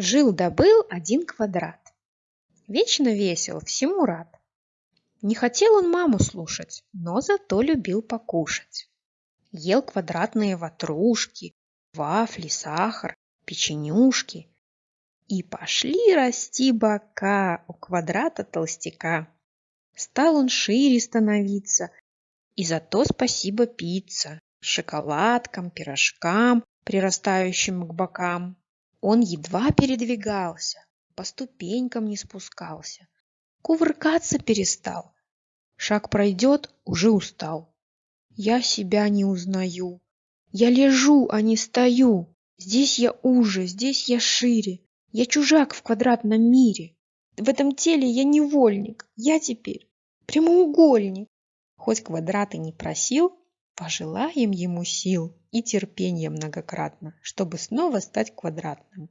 Жил-добыл один квадрат. Вечно весел, всему рад. Не хотел он маму слушать, но зато любил покушать. Ел квадратные ватрушки, вафли, сахар, печенюшки. И пошли расти бока у квадрата толстяка. Стал он шире становиться, и за то спасибо пицца, шоколадкам, пирожкам, прирастающим к бокам. Он едва передвигался, по ступенькам не спускался, кувыркаться перестал. Шаг пройдет, уже устал. Я себя не узнаю. Я лежу, а не стою. Здесь я уже, здесь я шире. Я чужак в квадратном мире. В этом теле я невольник. Я теперь прямоугольник. Хоть квадраты не просил, пожелаем ему сил и терпения многократно, чтобы снова стать квадратным.